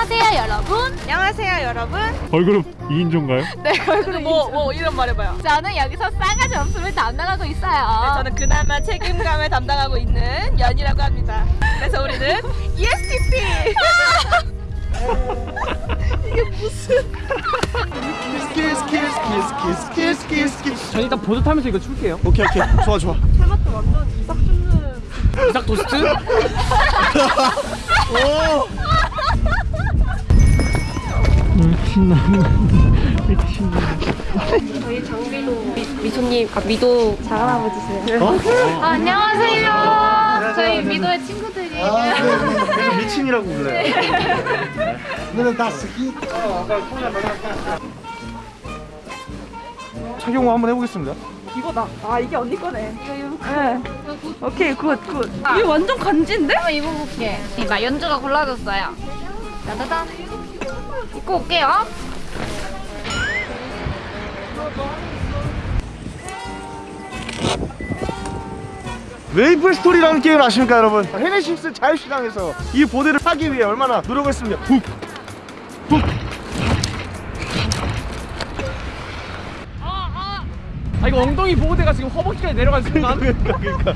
안녕하세요 여러분. 안녕하세요 여러분. 걸그룹 2인조인가요? 네 그리고 뭐, 뭐 이름 말해봐요. 저는 여기서 싸가지 없음을 담당하고 있어요. 네, 저는 그나마 책임감을 담당하고 있는 연이라고 합니다. 그래서 우리는 ESTP 키스 키스 키스 키스 키스 키스 키스 전 일단 보드 타면서 이거 출게요. 오케이 오케이. 좋아 좋아. 이삭 토스트? 오 저희 장비도 미, 미소님, 아 미도 작은아버지세요. 어? 아, 안녕하세요. 저희 미도의 친구들이에요. 아, 네, 네. 그래서 미친이라고 불러요. 너는 다 스키 착용 한번 해보겠습니다. 이거다 아 이게 언니 거네. 이거 이거 네. 오케이 good good. 이게 완전 간지인데? 한번 입어볼게. 나 연주가 골라줬어요 짜자잔 입고 올게요. MapleStory라는 게임을 아십니까 여러분? 헤네시스 자유시장에서 이 보드를 하기 위해 얼마나 노력했습니다. 훅! 훅. 아 이거 엉덩이 보호대가 지금 허벅지까지 내려간 순간? 그러니까 그러니까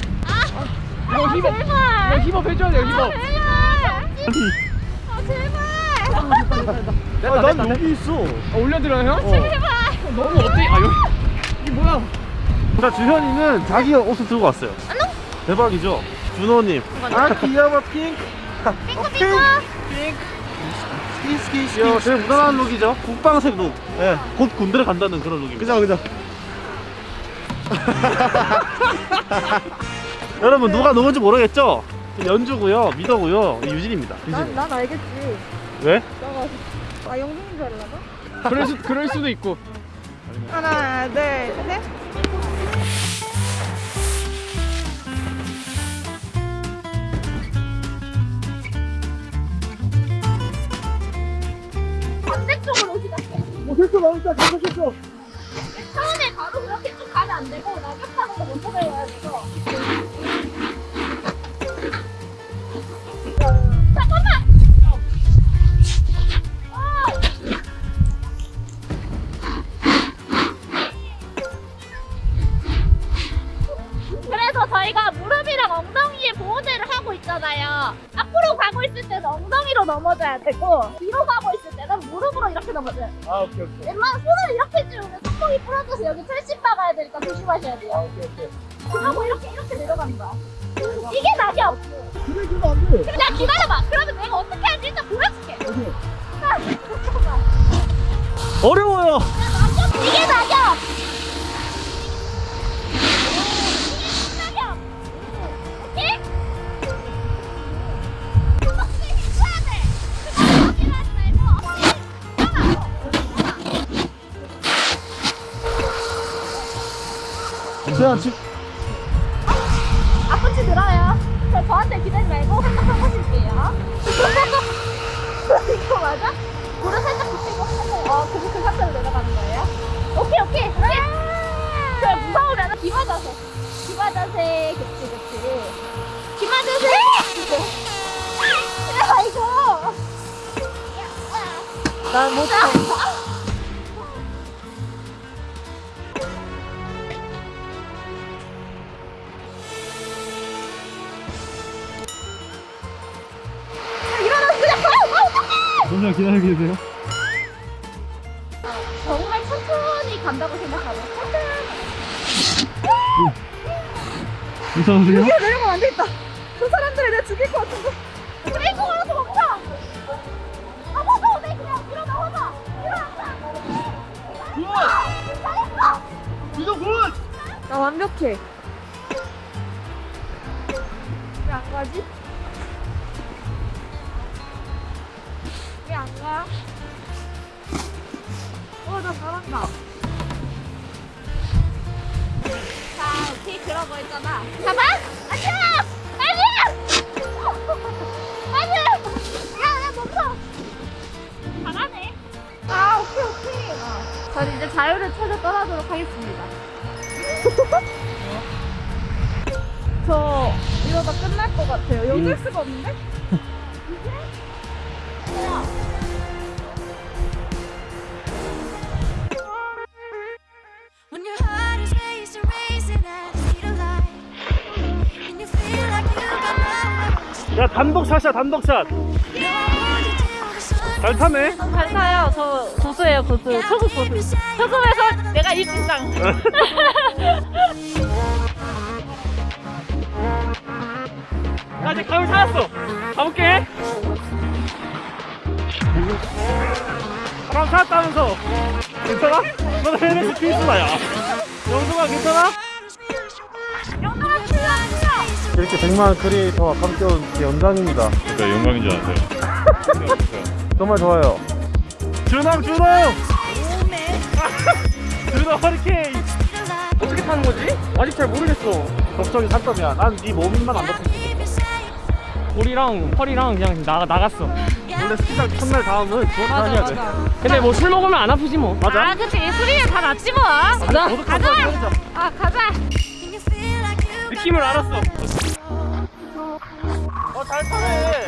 이거 hip up 이거 hip up 해줘야 돼요 hip up. 아, 난 여기 있어. 아, 올려드려요 형? 제발. 너무 어때? 아 여기. 이게 뭐야? 자 주현이는 자기 옷을 들고 왔어요. 대박이죠? 준호님. 아 귀여워 핑크. 핑크 핑크. 핑크. 스키 야 되게 무난한 look이죠? 국방색 look. 예, 곧 군대를 간다는 그런 룩입니다. 그죠 그죠. 여러분 누가 누군지 모르겠죠? 연주고요 미더고요. 유진입니다. 유진 난 알겠지 왜? 아 영빈인 줄 알라나? 그럴, 수, 그럴 수도 있고. 하나 둘셋. 반대쪽으로 뭐 됐어 나온다 됐어 됐어. 처음에 바로 그렇게 쭉 가면 안 되고 낙엽타고 먼저 내려야 돼서 넘어져야 되고 뒤로 가고 있을 때는 무릎으로 이렇게 넘어져요. 아 오케이 오케이 웬만한 손을 이렇게 찌우면 손목이 부러져서 여기 철심 박아야 되니까 조심하셔야 돼요. 아 오케이 오케이 그러고 이렇게 이렇게 내려가는 거야. 이게 낙엽. 그래 그러면 안돼 야 기다려봐. 그러면 내가 어떻게 하는지 일단 보여줄게. 어려워요 이게. 낙엽. 세연 집 잠시만 기다리고 계세요 정말 천천히 간다고 생각하고 천천히. 무서우세요? 여기로 내려가면 안 되겠다 저 사람들이 내가 죽일 것 같은데 브레이크 걸어서 멈춰. 아, 무서워. 내 그냥 일어나, 화나. 일어나. 잘했어. 이거 good! 나 완벽해 왜 안 가지? 왜안 가? 어, 나 잘한다. 자, 오케이 그러고 있잖아. 가봐. 안녕. 안녕. 안녕. 야, 야 멈춰. 잘하네. 아, 오케이, 오케이. 전 이제 자유를 찾아 떠나도록 하겠습니다. 저 이러다 끝날 것 같아요. 여길 수가 없는데? 야, 야 단독샷이야 단독샷 잘 타네 잘 타요. 저 고수예요, 고수. 초급 고수. 초급에서 내가 1등당. 나 이제 감을 찾았어. 가볼게. 바람 찾았다면서 괜찮아? 너 헬멧 필수다 야 영동아 괜찮아? 이렇게 100만 크리에이터와 함께 온 영광입니다 그러니까 영광인 줄 알았어요. 정말 좋아요 준홍 준홍 준홍 허리케인 어떻게 타는 거지? 아직 잘 모르겠어. 걱정이 산더미야 난 네 몸만 안 덮고 볼이랑 허리랑 그냥 나, 나갔어. 원래 스키장 첫날 다음은 주워 다녀야 돼 근데 뭐 술 먹으면 안 아프지 뭐. 맞아 아, 그치. 술이면 다 낫지 뭐. 가자. 가자 아, 가자. 느낌을 알았어. 어잘 타네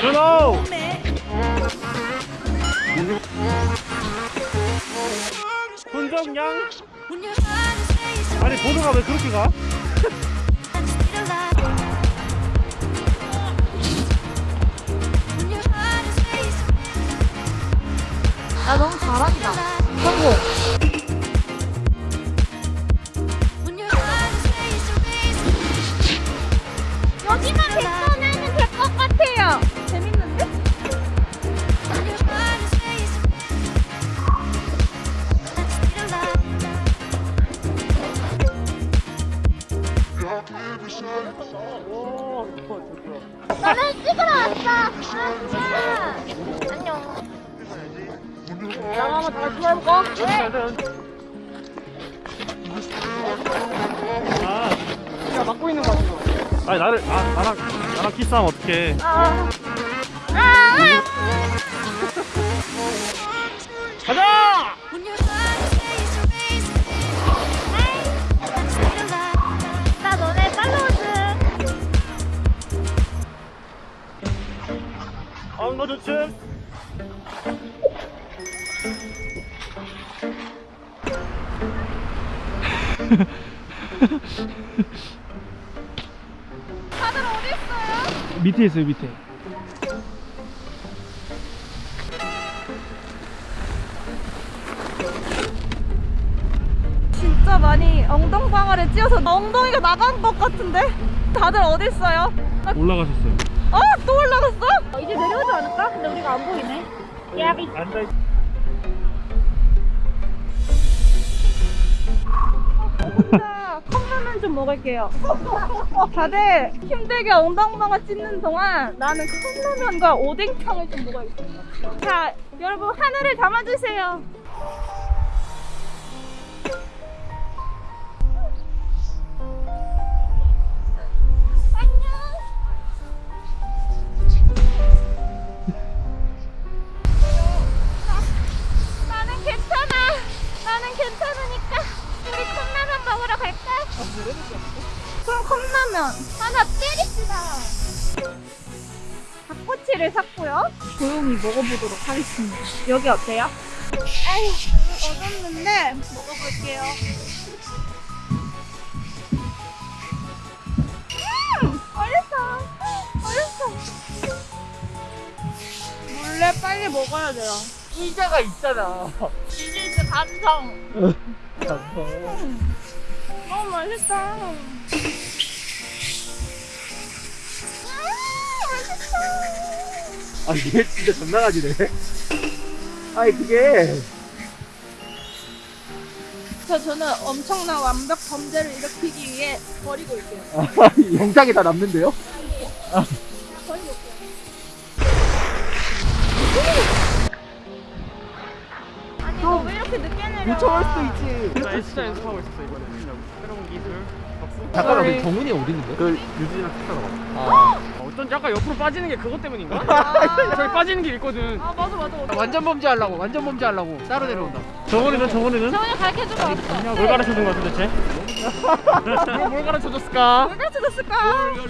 준호 훈정양 아니 보드가 왜 그렇게 가? 아, 너무 잘한다. 여 아. 아니 나를 아 나랑 나랑 키스하면 어떡해 아. 아. 가자! 나 너네 팔로우즈. 밑에 있어요 밑에. 진짜 많이 엉덩방아를 찧어서 엉덩이가 나간 것 같은데? 다들 어디 있어요? 올라가셨어요. 어? 또 올라갔어? 이제 내려오지 않을까? 근데 우리가 안 보이네. 야비. 앉아 자, 컵 라면 좀 먹을게요. 다들 힘들게 엉덩방아 찢는 동안 나는 컵라면과 오뎅탕을 좀 먹어야겠다. 자, 여러분 하늘을 담아주세요. 갈까? 그럼 컵라면 하나 때립시다. 닭꼬치를 샀고요. 조용히 먹어보도록 하겠습니다. 여기 어때요? 아유, 얻었는데 먹어볼게요. 음! 맛있어. 맛있어. 몰래 빨리 먹어야 돼요. 이자가 있잖아. 이제 감성. 너 무 맛있다. 음, 아 이게 진짜 가지네. 아니 그게 저 저는 엄청난 완벽 범죄를 일으키기 위해 버리고 있어요. 영상에 다 남는데요? 버 요청할 수도 있지. 나 진짜 연습하고 있었어 이번에. 새로운 기술. 잠깐만 근데 정훈이 어디 있는데? 그 유진이랑 키스하러 가 아, 어쩐지 아까 옆으로 빠지는 게 그것 때문인가? 저기 빠지는 게 있거든. 아 맞아 맞아. 맞아. 완전 범죄 하려고 완전 범죄 하려고 따로 내려온다 정원이는 정원이는? 정원이 가르쳐주고 왔어. 뭘 가르쳐준 거야 도대체? 뭘, 뭘 가르쳐 줬을까? 왜 가르쳐줬을까?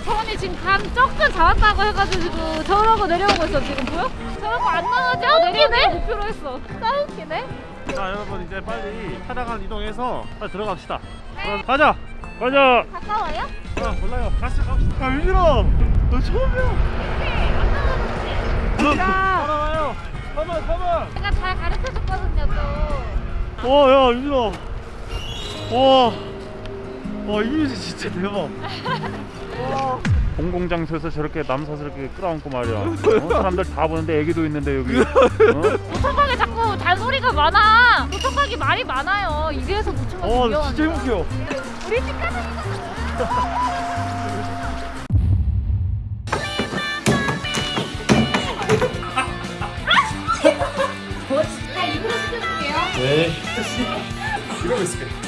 정원이 지금 감 조금 잡았다고 해가지고 저러고 내려오고 있어 지금 보여? 저러고 안 나가죠? 내리네? 목표로 했어. 싸우기네? 자 여러분 이제 빨리 차량을 이동해서 빨리 들어갑시다. 그럼 가자. 가자. 가까워요? 아 몰라요. 같이 갑시다. 야 유진아! 너 처음이야. 너 따라와요. 가만 가만. 제가 잘 가르쳐 줬거든요 또. 와야 유진아. 와, 와 이미지 진짜 대박. 공공장소에서 저렇게 남사스럽게 끌어안고 말이야. 어? 사람들 다 보는데 애기도 있는데 여기. 어? 잔소리가 많아. 노천각이 말이 많아요. 이래서 노천각이 와 위험한 진짜 거야. 행복해요 우리 집 가자. 저 진짜 입으로 시켜줄게요. 네 이러고 있을게